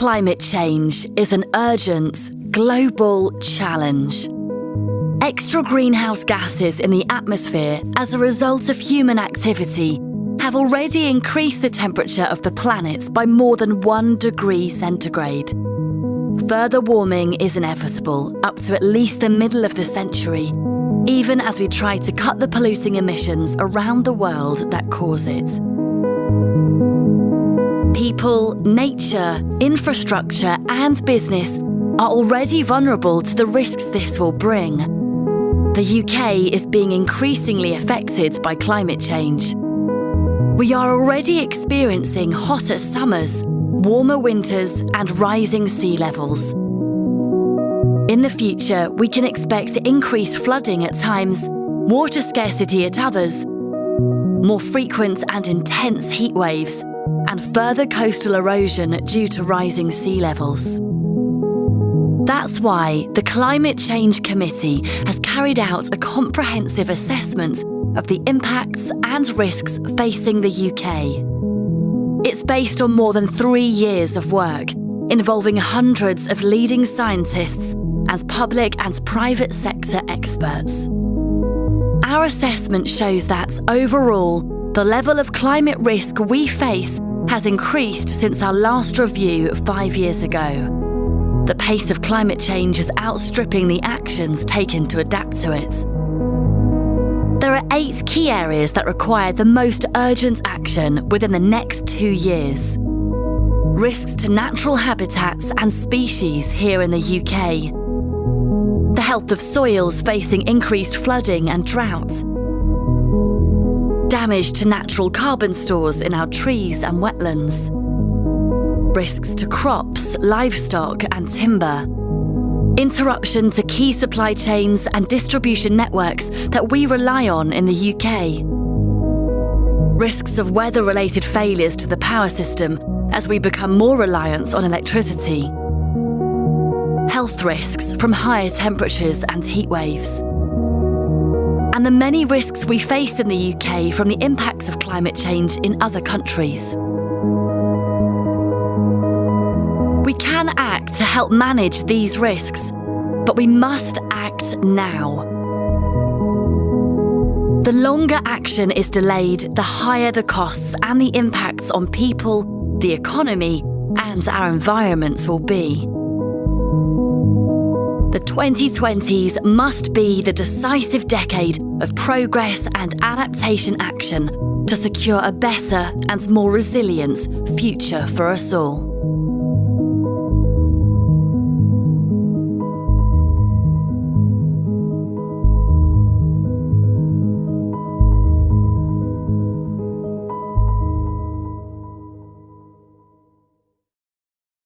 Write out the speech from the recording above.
Climate change is an urgent, global challenge. Extra greenhouse gases in the atmosphere as a result of human activity have already increased the temperature of the planet by more than one degree centigrade. Further warming is inevitable up to at least the middle of the century, even as we try to cut the polluting emissions around the world that cause it. People, nature, infrastructure and business are already vulnerable to the risks this will bring. The UK is being increasingly affected by climate change. We are already experiencing hotter summers, warmer winters and rising sea levels. In the future, we can expect increased flooding at times, water scarcity at others, more frequent and intense heat waves, and further coastal erosion due to rising sea levels. That's why the Climate Change Committee has carried out a comprehensive assessment of the impacts and risks facing the UK. It's based on more than three years of work, involving hundreds of leading scientists and public and private sector experts. Our assessment shows that, overall, the level of climate risk we face has increased since our last review five years ago. The pace of climate change is outstripping the actions taken to adapt to it. There are eight key areas that require the most urgent action within the next two years. Risks to natural habitats and species here in the UK. The health of soils facing increased flooding and drought. Damage to natural carbon stores in our trees and wetlands. Risks to crops, livestock and timber interruption to key supply chains and distribution networks that we rely on in the UK. Risks of weather-related failures to the power system as we become more reliant on electricity. Health risks from higher temperatures and heat waves. And the many risks we face in the UK from the impacts of climate change in other countries. We can act to help manage these risks, but we must act now. The longer action is delayed, the higher the costs and the impacts on people, the economy, and our environments will be. The 2020s must be the decisive decade of progress and adaptation action to secure a better and more resilient future for us all.